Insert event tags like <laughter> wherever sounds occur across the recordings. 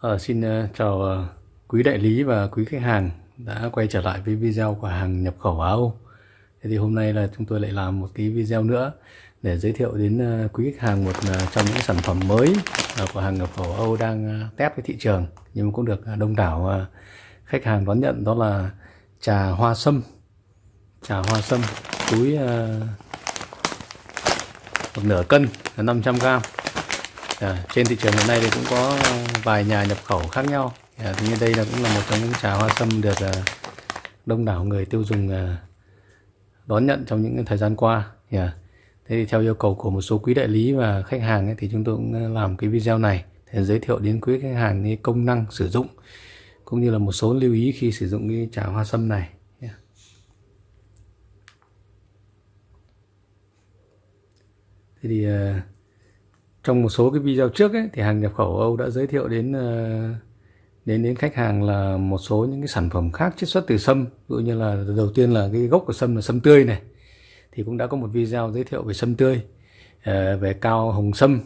À, xin uh, chào uh, quý đại lý và quý khách hàng đã quay trở lại với video của hàng nhập khẩu Á Âu. Thế thì hôm nay là chúng tôi lại làm một cái video nữa để giới thiệu đến uh, quý khách hàng một uh, trong những sản phẩm mới uh, của hàng nhập khẩu Âu đang uh, test với thị trường nhưng mà cũng được uh, đông đảo uh, khách hàng đón nhận đó là trà hoa sâm. Trà hoa sâm túi uh, một nửa cân là 500 gram à, trên thị trường hiện nay thì cũng có vài nhà nhập khẩu khác nhau. À, như đây là cũng là một trong những trà hoa sâm được à, đông đảo người tiêu dùng à, đón nhận trong những thời gian qua. À, thế thì theo yêu cầu của một số quý đại lý và khách hàng ấy, thì chúng tôi cũng làm cái video này để giới thiệu đến quý khách hàng cái công năng sử dụng cũng như là một số lưu ý khi sử dụng cái trà hoa sâm này. Yeah. thế thì uh, trong một số cái video trước ấy, thì hàng nhập khẩu Âu đã giới thiệu đến ờ, đến đến khách hàng là một số những cái sản phẩm khác chiết xuất từ sâm. Ví dụ như là đầu tiên là cái gốc của sâm là sâm tươi này. Thì cũng đã có một video giới thiệu về sâm tươi ờ, về cao hồng sâm.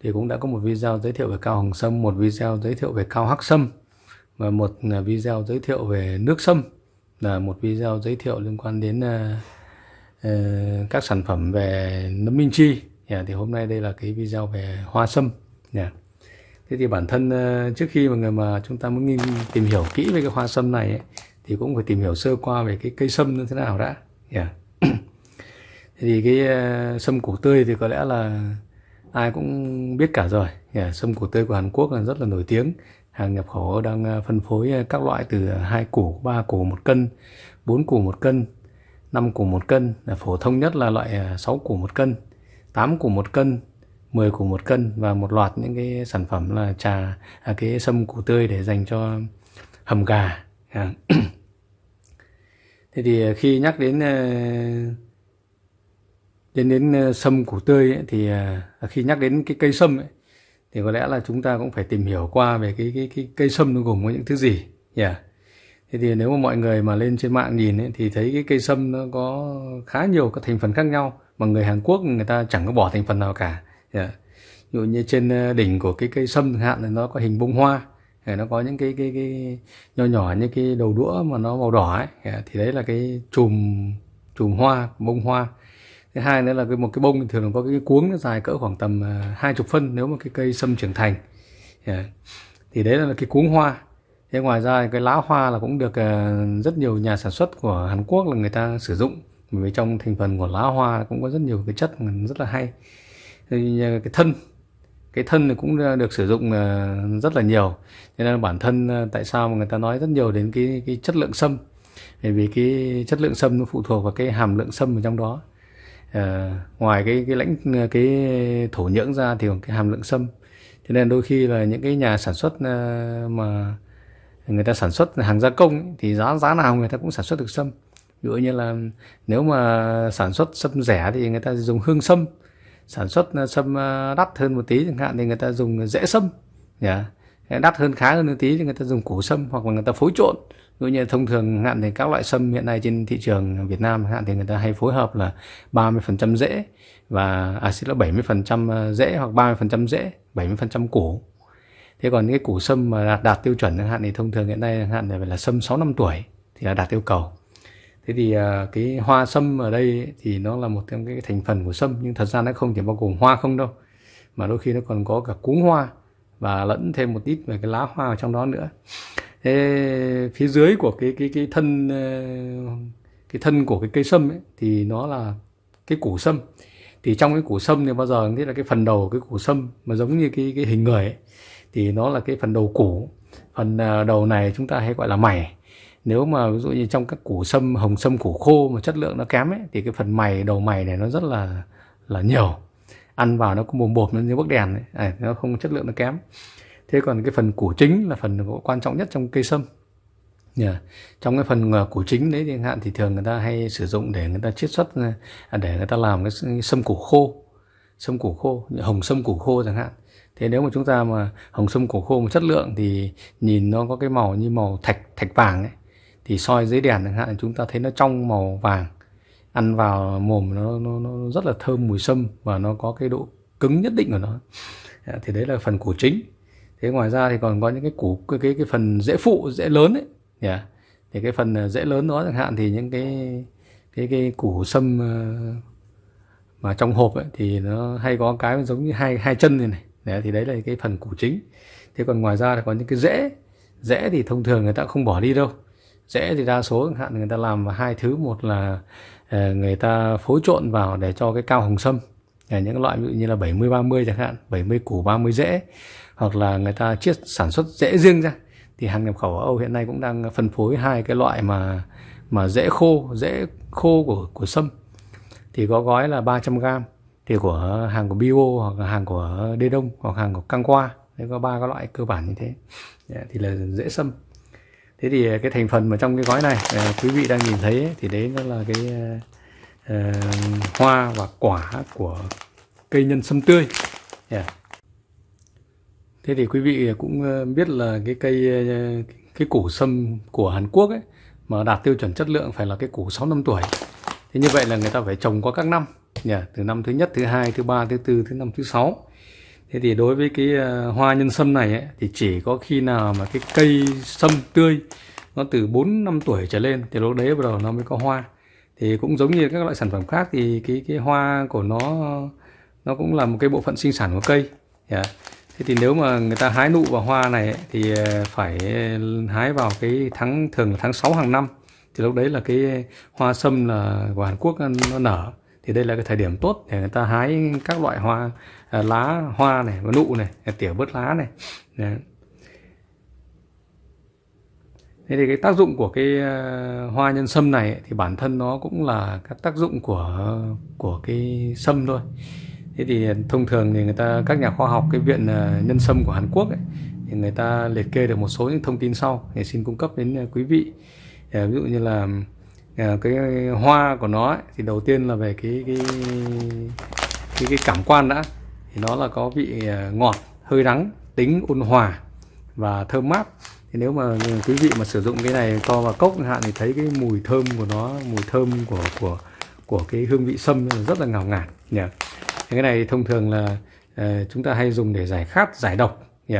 Thì cũng đã có một video giới thiệu về cao hồng sâm một video giới thiệu về cao hắc sâm và một ờ, video giới thiệu về nước sâm. Là một video giới thiệu liên quan đến các sản phẩm về nấm minh chi yeah, thì hôm nay đây là cái video về hoa sâm yeah. thế thì bản thân ờ, trước khi mà người mà chúng ta muốn nghiên tìm hiểu kỹ về cái hoa sâm này ấy, thì cũng phải tìm hiểu sơ qua về cái cây sâm như thế nào đã yeah. Dạ. <clears throat> thế thì cái uh, sâm củ tươi thì có lẽ là ai cũng biết cả rồi yeah. sâm củ tươi của Hàn Quốc là rất là nổi tiếng hàng nhập khẩu đang ờ, phân phối các loại từ hai củ ba củ một cân bốn củ một cân 5 củ một cân là phổ thông nhất là loại 6 củ một cân 8 củ một cân 10 củ một cân và một loạt những cái sản phẩm là trà à, cái sâm củ tươi để dành cho hầm gà à. thế thì à, khi nhắc đến à, đến đến à, sâm củ tươi ấy, thì khi nhắc đến cái cây sâm ấy, thì có lẽ là chúng ta cũng phải tìm hiểu qua về cái cái cái cây sâm nó gồm có những thứ gì yeah. thế thì nếu mà mọi người mà lên trên mạng nhìn ấy, thì thấy cái cây sâm nó có khá nhiều các thành phần khác nhau mà người Hàn Quốc, người ta chẳng có bỏ thành phần nào cả yeah. Ví dụ như trên ờ, đỉnh của cái cây sâm hạn, thì nó có hình bông hoa nó có những cái cái cái nho nhỏ như cái đầu đũa mà nó màu đỏ ấy yeah. thì đấy là cái chùm chùm hoa, bông hoa thứ hai nữa là cái, một cái bông thường là có cái cuống nó dài cỡ khoảng tầm ờ, hai chục phân nếu mà cái cây sâm trưởng thành yeah. Thì đấy là cái cuống hoa thế ngoài ra cái lá hoa là cũng được ờ, rất nhiều nhà sản xuất của Hàn Quốc là người ta sử dụng bởi vì trong thành phần của lá hoa cũng có rất nhiều cái chất rất là hay. Thì à, cái thân cái thân thì cũng à, được sử dụng à, rất là nhiều. Cho nên bản thân tại sao mà người ta nói rất nhiều đến cái cái chất lượng sâm? Bởi vì cái chất lượng sâm nó phụ thuộc vào cái hàm lượng sâm ở trong đó. À, ngoài cái cái lãnh cái thổ nhưỡng ra thì còn cái hàm lượng sâm. Cho nên đôi khi là những cái nhà sản xuất mà người ta sản xuất hàng gia công thì giá giá nào người ta cũng sản xuất được sâm ví dụ như là nếu mà sản xuất sâm rẻ thì người ta dùng hương sâm. Sản xuất ờ, sâm ờ, đắt hơn một tí chẳng hạn thì người ta dùng rễ sâm. Yeah. đắt hơn khá hơn một tí thì người ta dùng củ sâm hoặc là người ta phối trộn. Ví dụ như thông thường hạn thì các loại sâm hiện nay trên thị trường Việt Nam hạn thì người ta hay phối hợp là 30% rễ và à xin lỗi 70% rễ hoặc 30% rễ 70% củ. Thế còn cái củ sâm mà đạt, đạt tiêu chuẩn chẳng hạn thì thông thường hiện nay hạn phải là sâm 6 năm tuổi thì là đạt yêu cầu thế thì à, cái hoa sâm ở đây thì nó là một trong cái thành phần của sâm nhưng thật ra nó không chỉ bao gồm hoa không đâu mà đôi khi nó còn có cả cuống hoa và lẫn thêm một ít về cái lá hoa ở trong đó nữa. Thế phía dưới của cái cái cái thân ờ, cái thân của cái cây sâm ấy, thì nó là cái củ sâm. Thì trong cái củ sâm thì bao giờ thế là cái phần đầu cái củ sâm mà giống như cái cái hình người ấy, thì nó là cái phần đầu củ. Phần ờ, đầu này chúng ta hay gọi là mày nếu mà ví dụ như trong các củ sâm hồng sâm củ khô mà chất lượng nó kém ấy thì cái phần mày đầu mày này nó rất là là nhiều. Ăn vào nó cũng bồm bộp nó như bức đèn ấy. À, nó không chất lượng nó kém. Thế còn cái phần củ chính là phần quan trọng nhất trong cây sâm. Yeah. trong cái phần ờ, củ chính đấy thì hạn thì thường người ta hay sử dụng để người ta chiết xuất ờ, à, để người ta làm cái sâm củ khô. Sâm củ khô hồng sâm củ khô chẳng hạn. Thế nếu mà chúng ta mà hồng sâm củ khô một chất lượng thì nhìn nó có cái màu như màu thạch thạch vàng ấy thì soi dưới đèn chẳng hạn chúng ta thấy nó trong màu vàng. Ăn vào mồm nó, nó, nó rất là thơm mùi sâm và nó có cái độ cứng nhất định của nó. À, thì đấy là phần củ chính. Thế ngoài ra thì còn có những cái củ cái cái, cái phần rễ phụ rễ lớn ấy. Yeah. thì cái phần à, rễ lớn đó chẳng hạn thì những cái cái cái củ sâm à, mà trong hộp ấy, thì nó hay có cái giống như hai hai chân này này. Đấy, thì đấy là cái phần củ chính. Thế còn ngoài ra thì có những cái rễ. Rễ thì thông thường người ta không bỏ đi đâu dễ thì đa số chẳng hạn người ta làm hai thứ. Một là ờ, người ta phối trộn vào để cho cái cao hồng sâm những loại ví dụ như là 70 30 chẳng hạn 70 củ 30 rễ hoặc là người ta chiết sản xuất rễ riêng ra. Thì hàng nhập khẩu ở Âu hiện nay cũng đang phân phối hai cái loại mà mà rễ khô rễ khô của của sâm. Thì có gói là 300 g thì của hàng của Bio hoặc là hàng của Đê Đông hoặc hàng của Căng Qua. Đấy, có ba cái loại cơ bản như thế. Thì là dễ sâm thế thì ờ, cái thành phần mà trong cái gói này ờ, quý vị đang nhìn thấy thì đấy nó là cái uh, hoa và quả của cây nhân sâm tươi yeah. thế thì quý vị cũng biết là cái cây cái củ sâm của Hàn Quốc ấy mà đạt tiêu chuẩn chất lượng phải là cái củ 6 năm tuổi thế như vậy là người ta phải trồng qua các năm yeah. từ năm thứ nhất thứ hai thứ ba thứ tư thứ năm thứ sáu thế thì đối với cái ờ, hoa nhân sâm này ấy, thì chỉ có khi nào mà cái cây sâm tươi nó từ 4 năm tuổi trở lên thì lúc đấy bắt đầu nó mới có hoa. Thì cũng giống như các loại sản phẩm khác thì cái cái hoa của nó nó cũng là một cái bộ phận sinh sản của cây. Yeah. thế thì nếu mà người ta hái nụ vào hoa này ấy, thì ờ, phải ờ, hái vào cái tháng thường là tháng 6 hàng năm. Thì lúc đấy là cái hoa sâm là của Hàn Quốc nó nở thì đây là cái thời điểm tốt để người ta hái các loại hoa à, lá hoa này và nụ này tỉa bớt lá này. Đấy. thế thì cái tác dụng của cái à, hoa nhân sâm này thì bản thân nó cũng là các tác dụng của của cái sâm thôi. Thế thì thông thường thì người ta các nhà khoa học cái viện à, nhân sâm của Hàn Quốc ấy, thì người ta liệt kê được một số những thông tin sau để xin cung cấp đến à, quý vị. Ví dụ như là Ờ, cái hoa của nó ấy, thì đầu tiên là về cái cái cái, cái cảm quan đã. Thì nó là có vị ờ, ngọt hơi đắng tính ôn hòa và thơm mát. Thì nếu mà quý vị mà sử dụng cái này cho vào cốc hạn thì thấy cái mùi thơm của nó mùi thơm của của của cái hương vị sâm rất là ngào ngạt nhỉ? Cái này thông thường là uh, chúng ta hay dùng để giải khát giải độc nhỉ?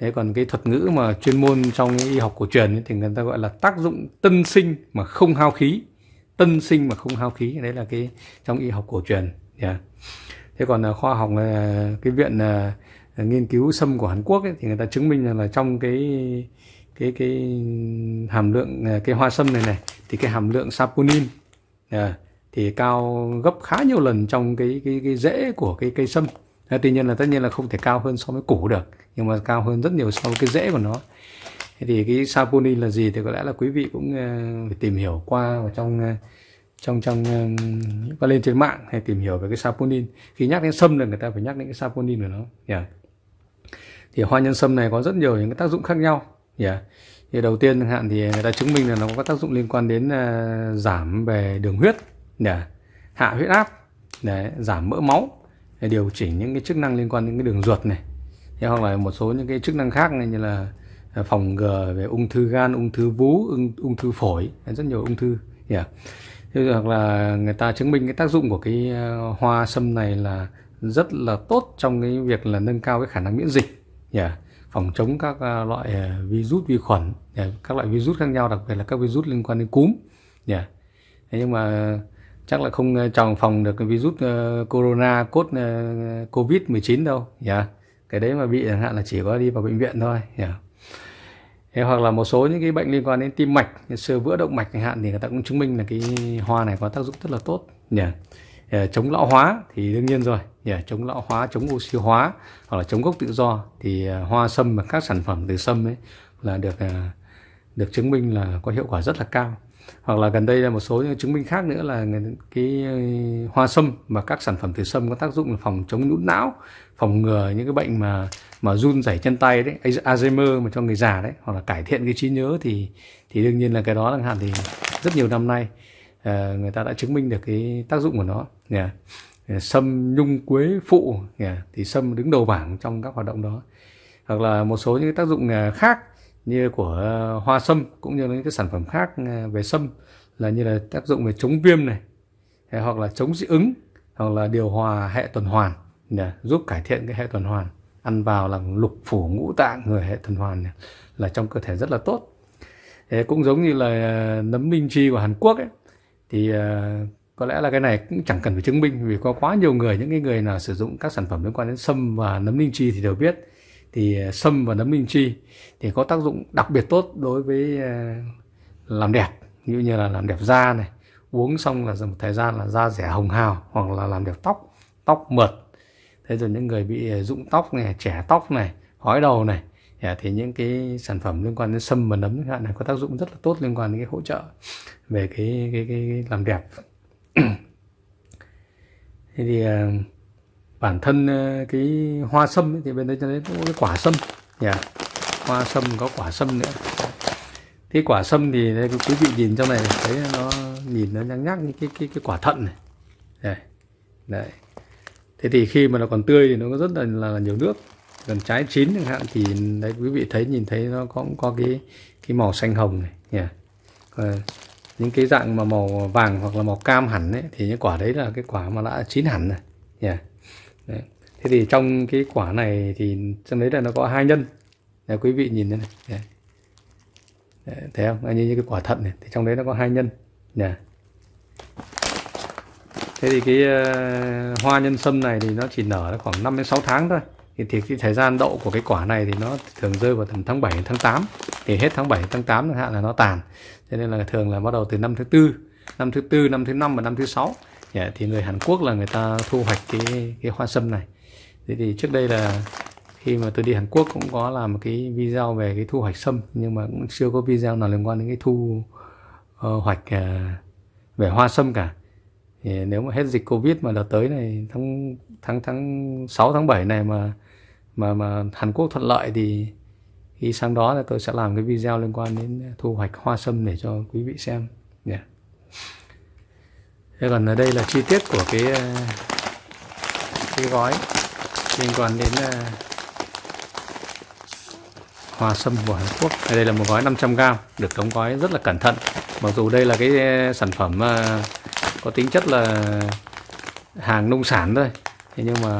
Thế còn cái thuật ngữ mà chuyên môn trong y học cổ truyền ấy, thì người ta gọi là tác dụng tân sinh mà không hao khí tân sinh mà không hao khí đấy là cái trong y học cổ truyền yeah. thế còn à, khoa học à, cái viện à, nghiên cứu sâm của Hàn Quốc ấy, thì người ta chứng minh rằng là trong cái cái cái hàm lượng cái hoa sâm này này thì cái hàm lượng saponin yeah, thì cao gấp khá nhiều lần trong cái cái cái rễ của cái cây sâm tuy nhiên là tất nhiên là không thể cao hơn so với củ được nhưng mà cao hơn rất nhiều so với cái rễ của nó thế thì cái saponin là gì thì có lẽ là quý vị cũng uh, phải tìm hiểu qua vào trong uh, trong trong ờ, qua lên trên mạng hay tìm hiểu về cái saponin khi nhắc đến sâm là người ta phải nhắc đến cái saponin của nó yeah. thì hoa nhân sâm này có rất nhiều những cái tác dụng khác nhau yeah. thì đầu tiên chẳng hạn thì người ta chứng minh là nó có tác dụng liên quan đến uh, giảm về đường huyết yeah. hạ huyết áp để giảm mỡ máu để điều chỉnh những cái chức năng liên quan đến cái đường ruột này hoặc là một số những cái chức năng khác này như là à, phòng ngừa về ung thư gan ung thư vú ung, ung thư phổi rất nhiều ung thư yeah. Thế hoặc là người ta chứng minh cái tác dụng của cái à, hoa sâm này là rất là tốt trong cái việc là nâng cao cái khả năng miễn dịch yeah. phòng chống các à, loại virus vi khuẩn yeah. các loại virus khác nhau đặc biệt là các virus liên quan đến cúm yeah. Thế nhưng mà chắc là không ờ, tròn phòng được cái virus uh, corona cốt uh, covid 19 đâu yeah cái đấy mà bị chẳng hạn là chỉ có đi vào bệnh viện thôi yeah. Thế hoặc là một số những cái bệnh liên quan đến tim mạch như sơ vữa động mạch chẳng hạn thì người ta cũng chứng minh là cái hoa này có tác dụng rất là tốt nhỉ yeah. chống lão hóa thì đương nhiên rồi yeah. chống lão hóa chống oxy hóa hoặc là chống gốc tự do thì hoa sâm và các sản phẩm từ sâm ấy là được được chứng minh là có hiệu quả rất là cao hoặc là gần đây là một số những chứng minh khác nữa là cái ờ, hoa sâm và các sản phẩm từ sâm có tác dụng là phòng chống nhũn não phòng ngừa những cái bệnh mà mà run rẩy chân tay đấy Alzheimer mà cho người già đấy hoặc là cải thiện cái trí nhớ thì thì đương nhiên là cái đó chẳng hạn thì rất nhiều năm nay uh, người ta đã chứng minh được cái tác dụng của nó yeah. Ờ, sâm nhung quế phụ yeah. thì sâm đứng đầu bảng trong các hoạt động đó hoặc là một số những cái tác dụng khác như của ờ, hoa sâm cũng như những cái sản phẩm khác ờ, về sâm là như là tác dụng về chống viêm này hoặc là chống dị ứng, hoặc là điều hòa hệ tuần hoàn để giúp cải thiện cái hệ tuần hoàn, ăn vào là lục phủ ngũ tạng người hệ tuần hoàn là trong cơ thể rất là tốt. Thế cũng giống như là ờ, nấm linh chi của Hàn Quốc ấy, thì có lẽ là cái này cũng chẳng cần phải chứng minh vì có quá nhiều người, những cái người nào sử dụng các sản phẩm liên quan đến sâm và nấm linh chi thì đều biết thì ờ, sâm và nấm linh chi thì có tác dụng đặc biệt tốt đối với ờ, làm đẹp. Như như là làm đẹp da này uống xong là một thời gian là da rẻ hồng hào hoặc là làm đẹp tóc tóc mượt. Thế rồi những người bị ờ, rụng tóc này trẻ tóc này hói đầu này dạ, thì những cái sản phẩm liên quan đến sâm và nấm hạn này có tác dụng rất là tốt liên quan đến cái hỗ trợ về cái cái, cái, cái làm đẹp. <clears throat> Thế thì uh, bản thân ờ, cái hoa sâm ấy, thì bên đây cho đến cái quả sâm yeah. hoa sâm có quả sâm nữa cái quả sâm thì đây quý vị nhìn trong này thấy nó nhìn nó nhăn nhác như cái cái cái quả thận này đây đấy thế thì khi mà nó còn tươi thì nó có rất là, là nhiều nước còn trái chín chẳng hạn thì đấy quý vị thấy nhìn thấy nó cũng có cái cái màu xanh hồng này nhỉ yeah. Ờ, những cái dạng mà màu vàng hoặc là màu cam hẳn ấy thì những quả đấy là cái quả mà đã chín hẳn rồi nhỉ yeah đấy. thế thì trong cái quả này thì trong đấy là nó có hai nhân. Đấy, quý vị nhìn đây này. Đấy. Đấy, thấy không? Như, như cái quả thận này thì trong đấy nó có hai nhân. Nhỉ thế thì cái uh, hoa nhân sâm này thì nó chỉ nở khoảng 5 đến 6 tháng thôi. Thì, thì cái thời gian đậu của cái quả này thì nó thường rơi vào tầm tháng 7 tháng 8 thì hết tháng 7 tháng 8 chẳng hạn là nó tàn. Cho nên là thường là bắt đầu từ năm thứ tư năm thứ tư năm thứ năm và năm thứ sáu yeah, thì người Hàn Quốc là người ta thu hoạch cái cái hoa sâm này. Thế thì trước đây là khi mà tôi đi Hàn Quốc cũng có làm một cái video về cái thu hoạch sâm nhưng mà cũng chưa có video nào liên quan đến cái thu uh, hoạch uh, về hoa sâm cả. Thì nếu mà hết dịch covid mà đợt tới này tháng tháng tháng 6 tháng 7 này mà mà mà Hàn Quốc thuận lợi thì khi sang đó là tôi sẽ làm cái video liên quan đến thu hoạch hoa sâm để cho quý vị xem. Yeah thế còn ở đây là chi tiết của cái ờ, cái gói. Liên quan đến uh, hoa sâm của Hàn Quốc. Đây là một gói 500g được đóng gói rất là cẩn thận. Mặc dù đây là cái ờ, sản phẩm uh, có tính chất là hàng nông sản thôi. Thế nhưng mà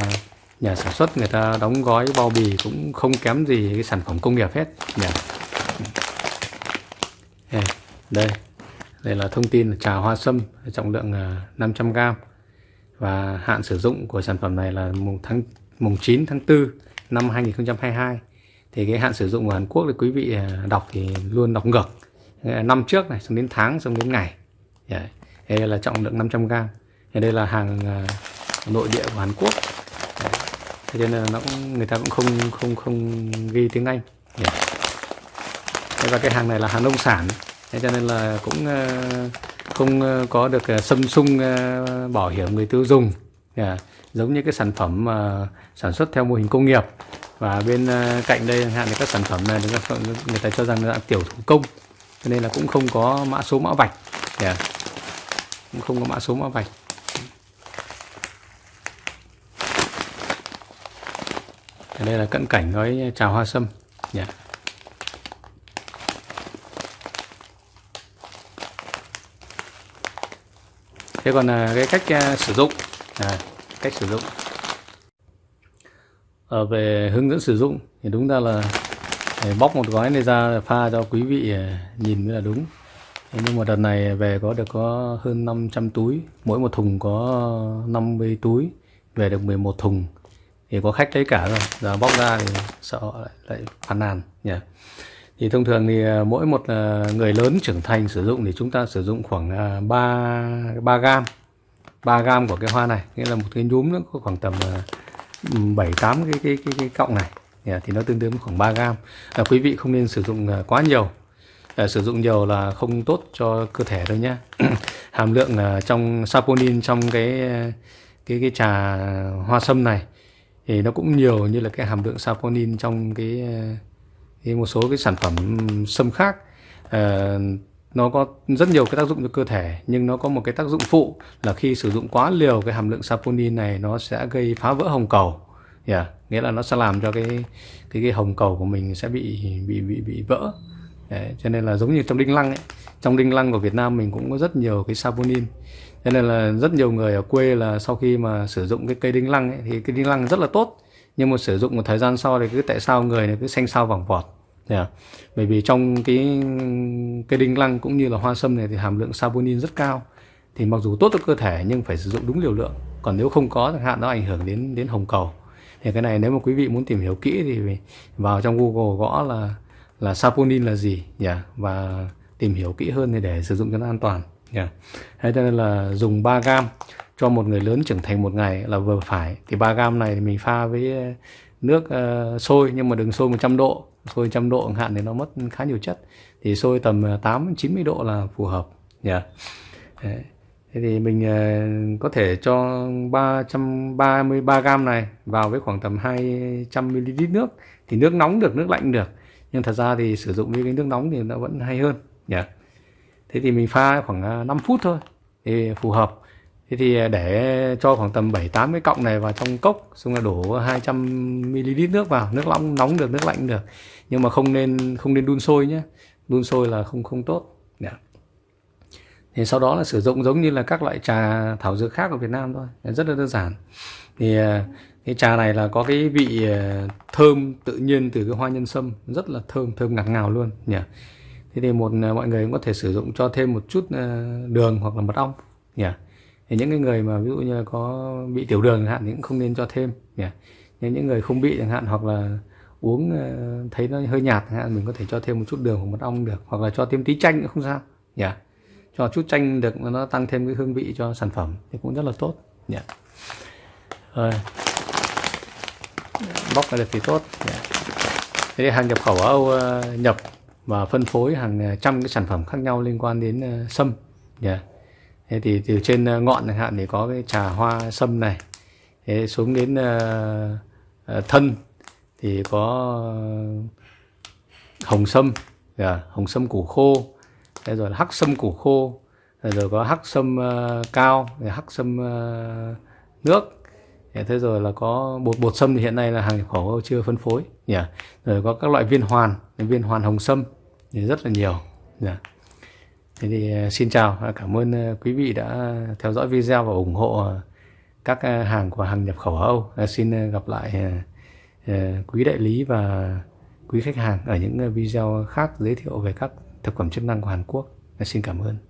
nhà sản xuất người ta đóng gói bao bì cũng không kém gì cái sản phẩm công nghiệp hết. Nhỉ ừ. đây đây là thông tin là trà hoa sâm, trọng lượng à, 500g và hạn sử dụng của sản phẩm này là mùng tháng, mùng 9 tháng 4 năm 2022 thì cái hạn sử dụng của Hàn Quốc thì quý vị à, đọc thì luôn đọc ngược. Năm trước này, xong đến tháng, xong đến ngày. Yeah. đây là trọng lượng 500g đây là hàng à, nội địa của Hàn Quốc. Dạ. Thế nên là nó cũng, người ta cũng không không không ghi tiếng Anh. Dạ. Yeah. và cái hàng này là hàng nông sản thế cho nên là cũng ờ, không ờ, có được ờ, xâm sung bảo hiểm người tiêu dùng yeah. giống như cái sản phẩm mà sản xuất theo mô hình công nghiệp và bên cạnh đây chẳng hạn các sản phẩm này người ta cho rằng là tiểu thủ công cho nên là cũng không có mã số mã vạch yeah. cũng không có mã số mã vạch đây là cận cảnh gói trà hoa sâm yeah. Thế còn là cái cách à, sử dụng à, cách sử dụng. Ở về hướng dẫn sử dụng thì đúng ra là à, bóc một gói này ra pha cho quý vị à, nhìn mới là đúng. Nhưng mà đợt này về có được có hơn 500 túi mỗi một thùng có 50 túi về được 11 thùng. Thì có khách lấy cả rồi giờ bóc ra thì sợ lại, lại phàn nàn nhỉ thì thông thường thì à, mỗi một à, người lớn trưởng thành sử dụng thì chúng ta sử dụng khoảng à, 3 3 gam. 3 gam của cái hoa này nghĩa là một cái nhúm nó có khoảng tầm 7 8 cái cái cái, cái cọng này. Thì nó tương đương khoảng 3 gam. À, quý vị không nên sử dụng quá nhiều. À, sử dụng nhiều là không tốt cho cơ thể đâu nhé <clears throat> hàm lượng trong saponin trong cái cái cái trà hoa sâm này thì nó cũng nhiều như là cái hàm lượng saponin trong cái, thì một số cái sản phẩm sâm khác. Uh, nó có rất nhiều cái tác dụng cho cơ thể nhưng nó có một cái tác dụng phụ là khi sử dụng quá liều cái hàm lượng saponin này nó sẽ gây phá vỡ hồng cầu. Yeah. nghĩa là nó sẽ làm cho cái cái cái hồng cầu của mình sẽ bị bị bị bị vỡ. Đấy, cho nên là giống như trong đinh lăng ấy trong đinh lăng của Việt Nam mình cũng có rất nhiều cái saponin. Cho nên là rất nhiều người ở quê là sau khi mà sử dụng cái cây đinh lăng ấy, thì cái đinh lăng rất là tốt nhưng mà sử dụng một thời gian sau thì cứ tại sao người này cứ xanh xao vàng vọt. Yeah. bởi vì trong cái cái đinh lăng cũng như là hoa sâm này thì hàm lượng saponin rất cao. Thì mặc dù tốt cho cơ thể nhưng phải sử dụng đúng liều lượng. Còn nếu không có chẳng hạn nó ảnh hưởng đến đến hồng cầu. Thì cái này nếu mà quý vị muốn tìm hiểu kỹ thì vào trong Google gõ là là saponin là gì. Yeah, và tìm hiểu kỹ hơn để, để sử dụng cho nó an toàn. Yeah. Thế cho nên là dùng 3 gam cho một người lớn trưởng thành một ngày là vừa phải. Thì 3 gam này thì mình pha với ờ, nước ờ, uh, sôi nhưng mà đừng sôi 100 độ. Sôi 100 độ hạn thì nó mất khá nhiều chất. Thì sôi tầm ờ, 8 90 độ là phù hợp. Nhỉ? Yeah. Đấy. Thế thì mình uh, có thể cho 333 gam này vào với khoảng tầm 200 ml nước. Thì nước nóng được nước lạnh được. Nhưng thật ra thì sử dụng với cái nước nóng thì nó vẫn hay hơn. Nhỉ? Yeah. thế thì mình pha khoảng 5 phút thôi. Thì phù hợp thế thì à, để cho khoảng tầm 7 8 cái cọng này vào trong cốc, xong là đổ 200 ml nước vào, nước nóng nóng được, nước lạnh được. Nhưng mà không nên không nên đun sôi nhé. Đun sôi là không không tốt. Yeah. thì sau đó là sử dụng giống như là các loại trà thảo dược khác ở Việt Nam thôi. Rất là đơn giản. Thì à, cái trà này là có cái vị à, thơm tự nhiên từ cái hoa nhân sâm. Rất là thơm thơm ngạt ngào luôn. Nhỉ thế thì một mọi người cũng có thể sử dụng cho thêm một chút đường hoặc là mật ong. Nhỉ thì những cái người mà ví dụ như là có bị tiểu đường chẳng hạn thì cũng không nên cho thêm nhỉ nhưng những người không bị chẳng hạn hoặc là uống ờ, thấy nó hơi nhạt chẳng hạn, mình có thể cho thêm một chút đường hoặc mật ong được, hoặc là cho thêm tí chanh cũng không sao nhỉ cho chút chanh được nó tăng thêm cái hương vị cho sản phẩm thì cũng rất là tốt nhỉ rồi bóc ra được thì tốt yeah. thế hàng nhập khẩu ở Âu ờ, nhập và phân phối hàng ờ, trăm cái sản phẩm khác nhau liên quan đến sâm yeah thế thì từ trên ờ, ngọn chẳng hạn thì có cái trà hoa sâm này thế xuống đến uh, thân thì có hồng sâm yeah. hồng sâm củ khô thế rồi là hắc sâm củ khô rồi có hắc sâm uh, cao hắc sâm uh, nước dạ, thế rồi là có bột bột sâm thì hiện nay là hàng nhập khẩu chưa phân phối nhỉ rồi có các loại viên hoàn viên hoàn hồng sâm thì rất là nhiều nhỉ? Thế thì ờ, xin chào cảm ơn ờ, quý vị đã theo dõi video và ủng hộ ờ, các hàng của hàng nhập khẩu ở Âu xin gặp lại quý đại lý và quý khách hàng ở những video khác giới thiệu về các thực phẩm chức năng của Hàn Quốc. Xin cảm ơn.